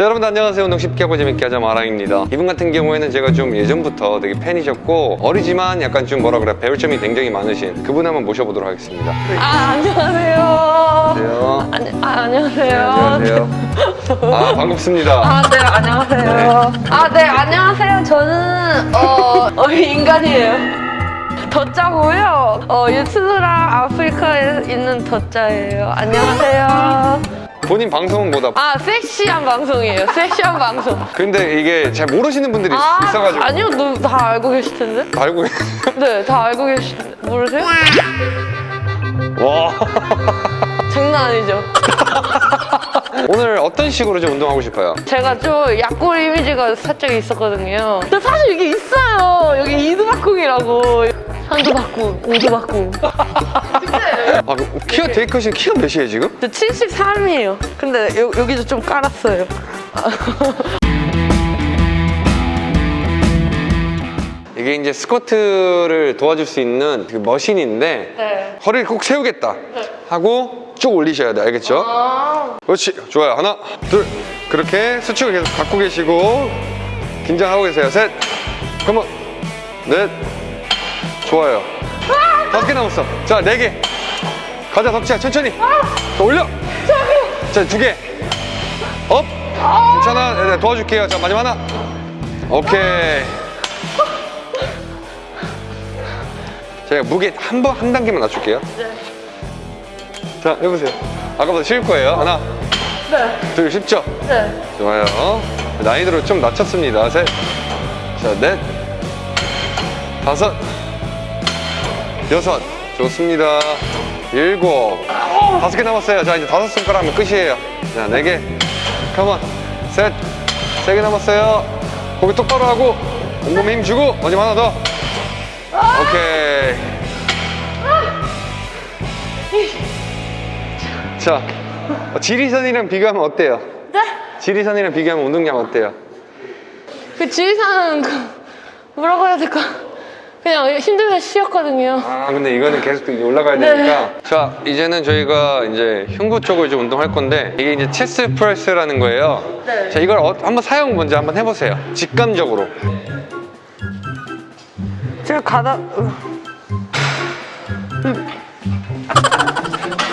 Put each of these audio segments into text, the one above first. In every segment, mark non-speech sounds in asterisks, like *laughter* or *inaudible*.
자 여러분들 안녕하세요 운동 쉽게 하고 재밌게 하자 마랑입니다 이분 같은 경우에는 제가 좀 예전부터 되게 팬이셨고 어리지만 약간 좀 뭐라 그래 배울 점이 굉장히 많으신 그분 한번 모셔보도록 하겠습니다 아 안녕하세요. 안녕하세요 아 안녕하세요. 안녕하세요 *laughs* 아 반갑습니다 아네 안녕하세요. 아네 안녕하세요. 저는 어, 어 인간이에요. 더짜고요. 어 유튜브랑 아프리카에 있는 더짜예요. 안녕하세요. 본인 방송은 뭐다 아 섹시한 방송이에요. 섹시한 방송. 근데 이게 잘 모르시는 분들이 아 있어가지고 아니요, 너, 다 알고 계실 텐데. 알고 있- 네, 다 알고 계실 텐데. 모르세요? 와 장난 아니죠. 오늘 어떤 식으로 좀 운동하고 싶어요? 제가 좀 약골 이미지가 살짝 있었거든요. 근데 사실 이게 있어요. 여기 이두박궁이라고. 한두박궁, 오두박궁. *laughs* 아, 키가 되게 크신 키가 몇이에요 지금? 저 73이에요. 근데 여, 여기도 좀 깔았어요. *laughs* 이게 이제 스쿼트를 도와줄 수 있는 그 머신인데 네. 허리를 꼭 세우겠다 하고 쭉 올리셔야 돼 알겠죠? 아, 그렇지. 좋아요. 하나 둘. 그렇게 수축을 계속 갖고 계시고 긴장하고 계세요. 셋. 컴온. 넷. 좋아요. 다섯 개 남았어. 자 네개 가자 덕지야. 천천히. 더 올려. 자두개업. 괜찮아. 네, 네, 도와줄게요. 자 마지막 하나. 오케이. 제가 무게 한 번 한 단계만 낮출게요. 자 해보세요. 아까보다 쉬울 거예요. 하나. 네. 둘 쉽죠? 네. 좋아요. 난이도를 좀 낮췄습니다. 셋, 자, 넷, 다섯, 여섯. 좋습니다. 일곱. 다섯 개 남았어요. 자, 이제 다섯 손가락 하면 끝이에요. 자, 네 개. 컴온. 셋. 세 개 남았어요. 고개 똑바로 하고, 온몸에 힘 주고, 마지막 하나 더. 오케이. 자, 지리산이랑 비교하면 어때요? 네? 지리산이랑 비교하면 운동량 어때요? 그 지리산은 그 뭐라고 해야 될까? 그냥 힘들면 쉬었거든요. 아 근데 이거는 계속 올라가야 네. 되니까 자 이제는 저희가 이제 흉부 쪽을 좀 운동할 건데 이게 이제 체스 프레스라는 거예요 네. 자 이걸 어- 한번 사용 먼저 한번 해보세요 직감적으로 제가 가다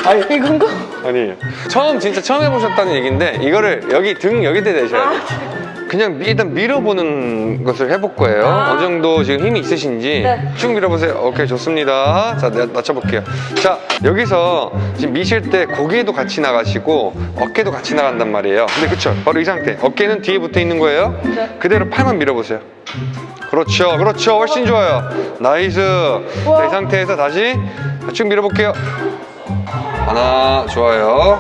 아니 이건가? 아니에요 처음 진짜 처음 해보셨다는 얘기인데 이거를 여기 등 여기다 대셔야 돼요 그냥 미- 일단 밀어보는 것을 해볼 거예요. 아. 어느 정도 지금 힘이 있으신지 네. 쭉 밀어보세요. 오케이 좋습니다. 자 내- 낮춰볼게요. 자 여기서 지금 미실 때 고개도 같이 나가시고 어깨도 같이 나간단 말이에요. 근데 그쵸? 바로 이 상태. 어깨는 뒤에 붙어 있는 거예요. 네. 그대로 팔만 밀어보세요. 그렇죠 그렇죠. 훨씬 좋아요. nice. 자, 이 상태에서 다시 쭉 밀어볼게요. 하나 좋아요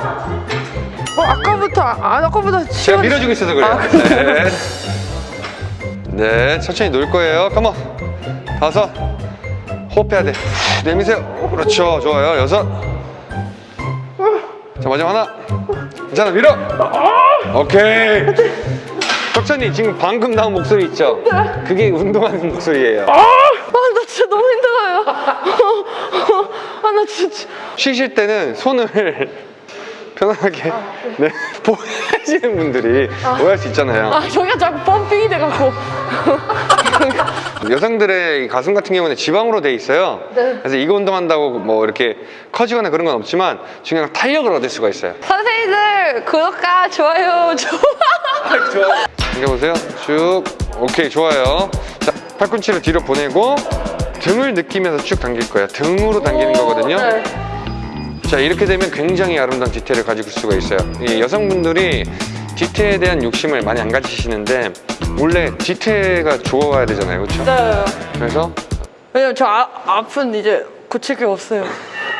어 아까부터 아 아까보다 제가 시원해. 밀어주고 있어서 그래요. 아, 네. 네, 천천히 놀 거예요. come on. 다섯. 호흡해야 돼. 내미세요. 그렇죠. 좋아요. 여섯. 자, 마지막 하나. 괜찮아, 밀어. 오케이. 덕천이 지금 방금 나온 목소리 있죠? 그게 운동하는 목소리예요. 아, 나 진짜 너무 힘들어요. *laughs* 아, 나 진짜. 쉬실 때는 손을 편하게 네, *laughs* 보시는 분들이 오해할 수 있잖아요. 아, 저기가 자꾸 펌핑이 돼갖고. *laughs* 여성들의 이 가슴 같은 경우는 지방으로 돼 있어요. 네. 그래서 이거 운동한다고 뭐 이렇게 커지거나 그런 건 없지만 중요한 건 탄력을 얻을 수가 있어요. 선생님들, 구독과 좋아요, 좋아. 당겨보세요. 쭉. 오케이, 좋아요. 자, 팔꿈치를 뒤로 보내고 등을 느끼면서 쭉 당길 거예요. 등으로 당기는 거거든요. 네. 자, 이렇게 되면 굉장히 아름다운 디테일을 가지고 수가 있어요. 이 여성분들이 디테일에 대한 욕심을 많이 안 가지시는데 원래 디테일가 좋아야 되잖아요. 그렇죠? 네. 그래서 왜냐면 저 아, 아픈 이제 고칠 게 없어요.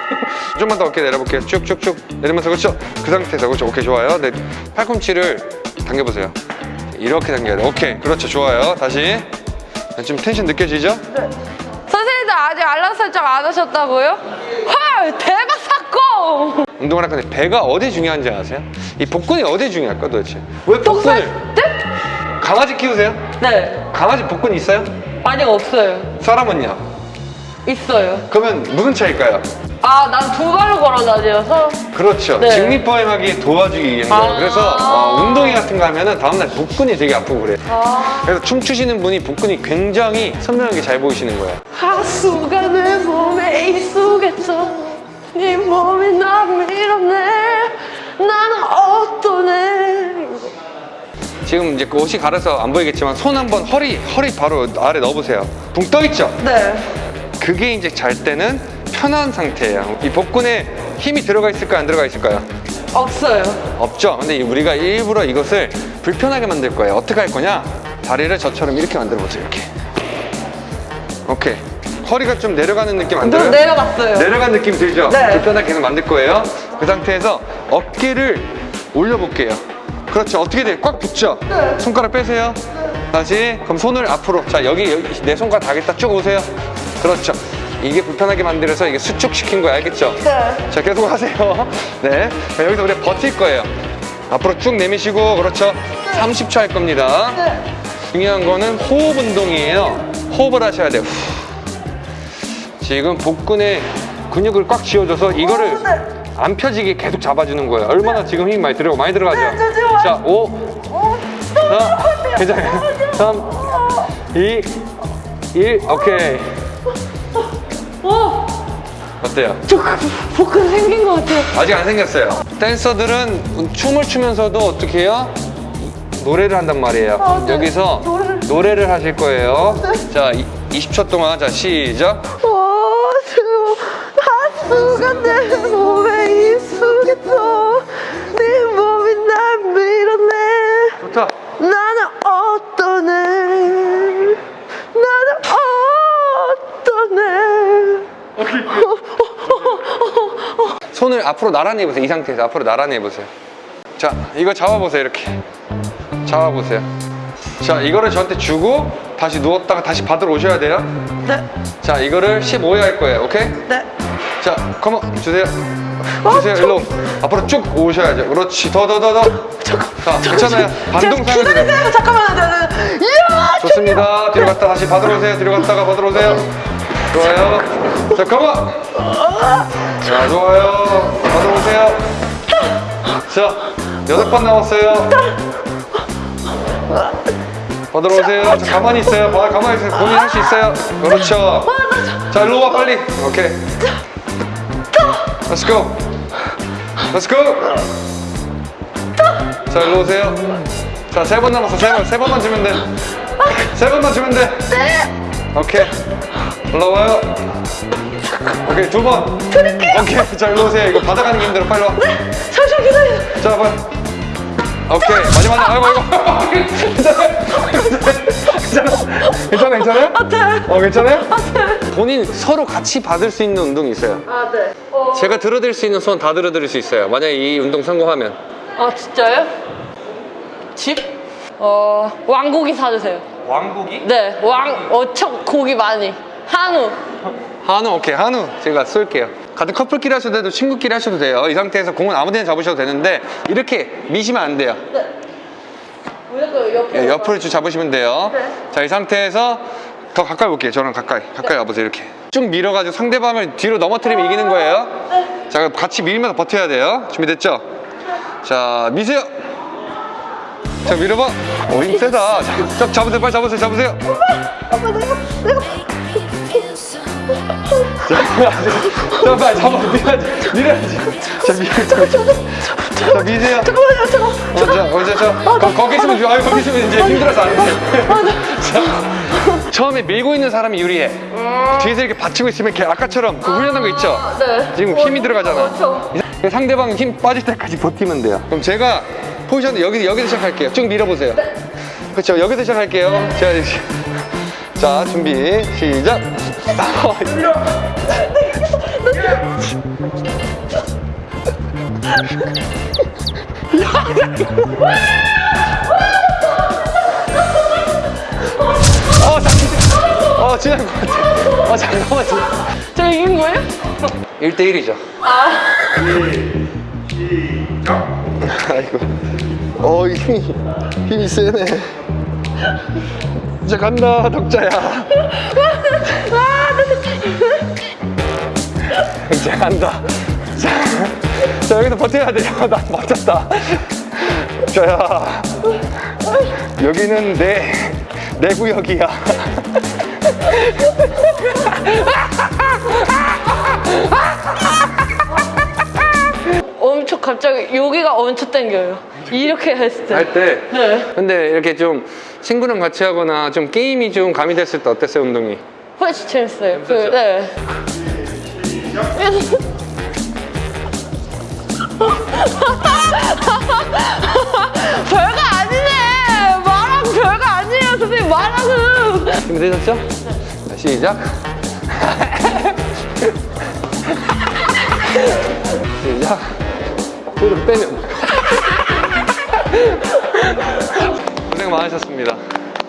*laughs* 좀만 더 어깨 내려볼게요. 쭉쭉쭉 내리면서 그렇죠. 그 상태에서 그렇죠. 오케이 좋아요. 네, 팔꿈치를 당겨보세요. 이렇게 당겨야 돼. 오케이 그렇죠. 좋아요. 다시 지금 텐션 느껴지죠? 선생님들 아직 알람 설정 안 하셨다고요? 헐, 대박 운동을 할 건데 배가 어디 중요한지 아세요? 이 복근이 어디 중요할까 도대체? 왜 복근을? 네? 강아지 키우세요? 네. 강아지 복근 있어요? 아직 없어요. 사람은요? 있어요. 그러면 무슨 차일까요? 아, 난 두 발로 걸어 다녀서. 그렇죠. 네. 직립보행하기 도와주기 거예요. 아. 그래서 어, 운동회 같은 거 하면은 다음날 복근이 되게 아프고 그래요. 아. 그래서 춤추시는 분이 복근이 굉장히 선명하게 잘 보이시는 거예요. 하수가 내 몸에 익숙했어. 네 몸이 나 밀어내. 나는 어떠네. 지금 이제 그 옷이 가려서 안 보이겠지만 손 한번 허리 허리 바로 아래 넣어보세요. 붕 떠 있죠? 네. 그게 이제 잘 때는 편한 상태예요. 이 복근에 힘이 들어가 있을까요? 안 들어가 있을까요? 없어요. 없죠. 근데 우리가 일부러 이것을 불편하게 만들 거예요. 어떻게 할 거냐? 다리를 저처럼 이렇게 만들어 보세요. 이렇게. 오케이. 허리가 좀 내려가는 느낌 안저 들어요? 내려갔어요. 내려간 느낌 들죠? 네. 불편하게 계속 만들 거예요. 그 상태에서 어깨를 올려볼게요. 그렇죠. 어떻게 돼요? 꽉 붙죠? 네. 손가락 빼세요. 다시. 그럼 손을 앞으로. 자, 여기, 여기 내 손가락 닿겠다. 쭉 오세요. 그렇죠. 이게 불편하게 만들어서 이게 수축시킨 거야. 알겠죠? 네. 자, 계속 하세요. *laughs* 네. 자, 여기서 우리 버틸 거예요. 앞으로 쭉 내미시고, 그렇죠. 30초 할 겁니다. 네. 중요한 거는 호흡 운동이에요. 호흡을 하셔야 돼요. 후. 지금 복근에 근육을 꽉 쥐어줘서 이거를 안 펴지게 계속 잡아주는 거예요. 얼마나 지금 힘이 많이 들어가고 많이 들어가죠? 네, 자, 5, 4, 괜찮아요. 3, 2, 1, 오케이. 어, 어때요? 저 복근 생긴 것 같아요. 아직 안 생겼어요. 댄서들은 춤을 추면서도 어떻게 해요? 노래를 한단 말이에요. 아, 네. 여기서 노래를. 노래를 하실 거예요. 자, 이- 20초 동안 자 시작. 어수 하수가 내 몸에 익숙했어. 네 몸이 날 밀어내. 좋다. 나는 어떠네. 나는 어떠네. 손을 앞으로 나란히 해보세요. 이 상태에서 앞으로 나란히 해보세요. 자, 이거 잡아보세요. 이렇게. 잡아보세요. 자, 이거를 저한테 주고 다시 누웠다가 다시 받으러 오셔야 돼요. 네, 자, 이거를 15회 할 거예요. 오케이? 네. 자, 컴온 주세요. 주세요. 일로 앞으로 쭉 오셔야죠. 그렇지. 더, 더, 더, 더. 자, 괜찮아요. 들어. 기다리세요. 잠깐만요. 이야! 좋습니다. 뒤로 갔다 다시 받으러 오세요. 뒤로 갔다가 받으러 오세요. 좋아요. 자, 컴온. 자, 좋아요. 받으러 오세요. 자, 여덟 번 남았어요. 받으러 오세요. 자, 가만히 있어요. 봐, 가만히 있어요. 본인 할수 있어요. 그렇죠. 자, 일로 와, 빨리. 오케이. Let's go. Let's go. 자, 일로 오세요. 자, 세 번 남았어. 세 번. 세 번만 주면 돼. 세 번만 주면 돼. 오케이. 올라와요. 오케이, 두 번. 오케이. 자, 일로 오세요. 이거 받아가는 게 힘들어. 빨리 와. 잠시만 기다려. 자, 빨리. 오케이. 마지막. 아이고, 아이고. 괜찮아? 괜찮아? 괜찮아요? 네. 어, 괜찮아요? 본인 서로 같이 받을 수 있는 운동이 있어요. 아, 네. 어. 제가 들어드릴 수 있는 손 다 들어드릴 수 있어요. 만약에 이 운동 성공하면. 아, 진짜요? 집? 어, 왕고기 사주세요. 왕고기? 네, 왕, 어청 고기 많이. 한우. 한우 오케이 한우 제가 쏠게요 같은 커플끼리 하셔도 돼도 친구끼리 하셔도 돼요 이 상태에서 공은 아무 데나 잡으셔도 되는데 이렇게 미시면 안 돼요 무조건 옆에. 예, 옆을 쭉 잡으시면 돼요. 네. 자이 상태에서 더 가까이 볼게요. 저랑 가까이 가까이 와보세요 이렇게. 쭉 밀어가지고 상대방을 뒤로 넘어뜨리면 이기는 거예요. 자 그럼 같이 밀면서 버텨야 돼요. 준비됐죠? 자 미세요. 자 밀어봐. 오 힘 세다. 자, 자, 잡으세요. 빨리 잡으세요 잡으세요 자 빨리 잡아 밀어야지 밀어야지 자 밀어야지 자 미세요 잠깐만요, 잠깐. 어, 자, 어, 자, 자, 거, 거기 있으면, 좋아. 아유, 거기 있으면 이제 힘들어서 안 돼. 자, 처음에 밀고 있는 사람이 유리해. 뒤에서 이렇게 받치고 있으면 이렇게 아까처럼 그 훈련한 거 있죠? 네. 지금 힘이 들어가잖아. 이 상대방 힘 빠질 때까지 버티면 돼요. 그럼 제가 포지션 여기, 여기서 시작할게요. 쭉 밀어보세요. 그렇죠. 여기서 시작할게요. 자, 이제. 자, 준비, 시작. 어, 잠깐. 어, 지난 것 같아. 어, 잠깐만. 저 이긴 거예요? 1대1이죠. 아, 아이고. 어, 힘이, 힘이 세네. 이제 간다, 덕자야. *laughs* *laughs* 이제 간다. 자, 자 여기서 버텨야 돼요. *laughs* 나 버텼다. 자, 야. 여기는 내, 내 구역이야. *laughs* 엄청 갑자기 여기가 엄청 땡겨요. 이렇게 했을 때. 할 때. 네. 근데 이렇게 좀 친구랑 같이 하거나 좀 게임이 좀 가미됐을 때 어땠어요, 운동이? 훨씬 재밌어요. 그, 네. *laughs* 별거 아니네. 말하고 별거 아니에요, 선생님. 말하고. 준비되셨죠? 자, 시작. *laughs* 시작. 손을 빼면. *laughs* 고생 많으셨습니다.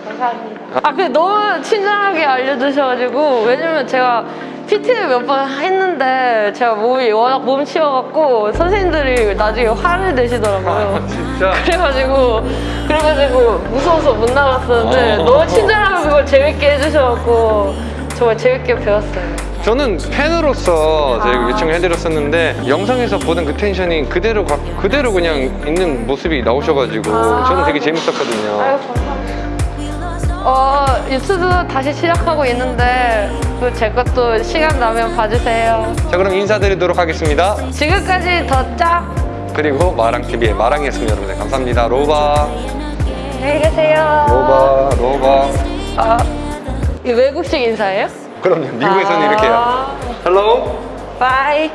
감사합니다. 아, 근데 너무 친절하게 알려주셔가지고, 왜냐면 제가 PT를 몇번 했는데, 제가 몸이 워낙 몸치여갖고, 선생님들이 나중에 화를 내시더라고요. 진짜. 그래가지고, 그래가지고, 무서워서 못 나갔었는데, 어. 너무 친절하게 그걸 재밌게 해주셔갖고, 정말 재밌게 배웠어요. 저는 팬으로서 제가 요청해드렸었는데 영상에서 보던 그 텐션이 그대로 가- 그대로 그냥 있는 모습이 나오셔가지고 저는 되게 재밌었거든요. 아유, 감사합니다. 어, 유튜브 다시 시작하고 있는데, 그제 것도 시간 나면 봐주세요. 자 그럼 인사드리도록 하겠습니다. 지금까지 더 짝! 그리고 마랑TV의 마랑이었습니다 여러분들 감사합니다. 로바 안녕히 계세요. 로바 로바 아, 이 외국식 인사예요? 그럼요 미국에서는 이렇게 해요. 아, 헬로 바이.